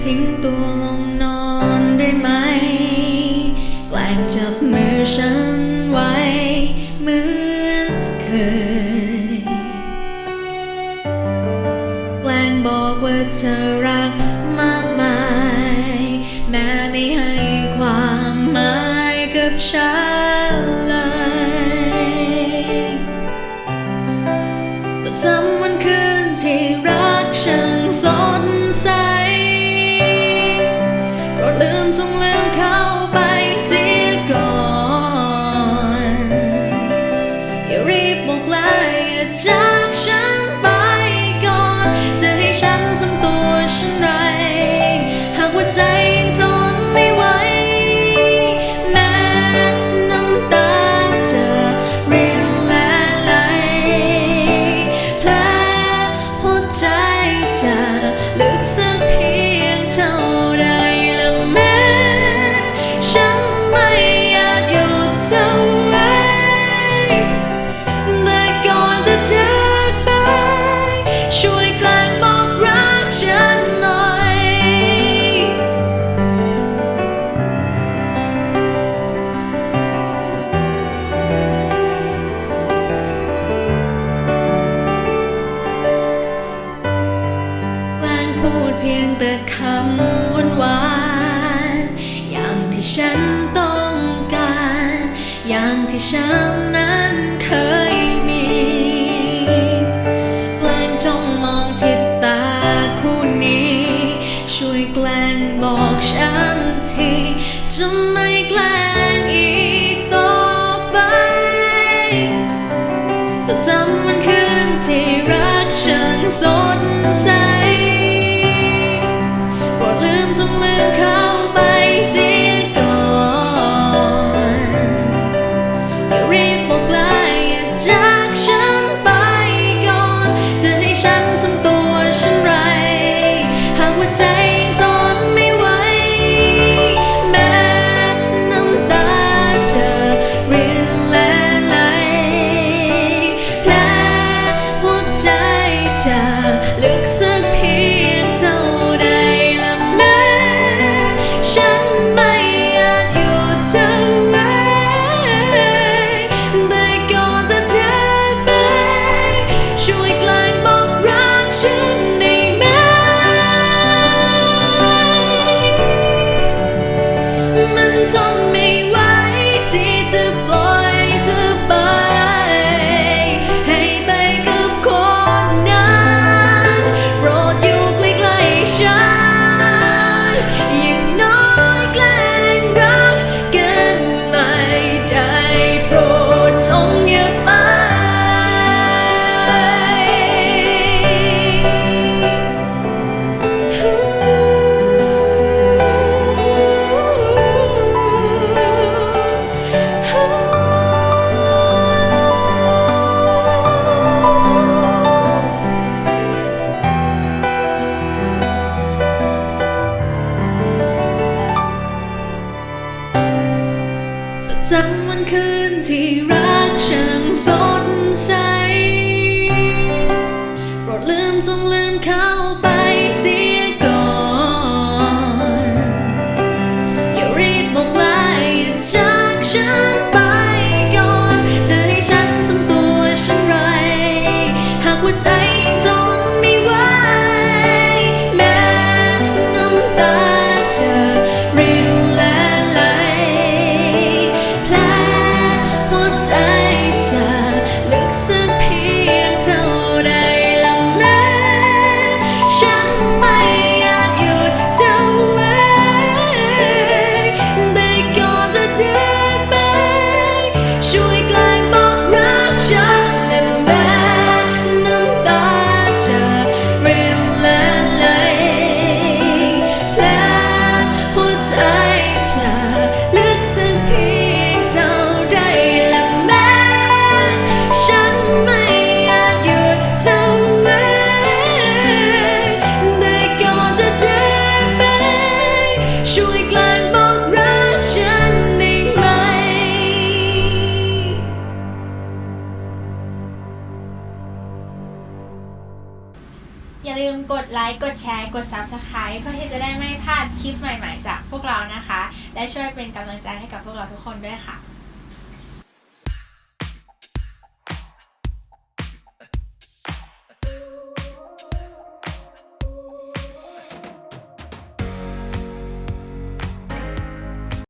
ทิ้งตัวลงนอนได้ไหม แกล้งจับมือฉันไว้เหมือนเคย แกล้งบอกว่าเธอรักมากมาย แม้ไม่ให้ความหมายกับฉัน ฉันต้องการ อย่างที่ฉันนั้น could อย่าลืมกดไลค์ กดแชร์ กด Subscribe เพื่อที่จะได้ไม่พลาดคลิปใหม่ๆ จากพวกเรานะคะ และช่วยเป็นกำลังใจให้กับพวกเราทุกคนด้วยค่ะ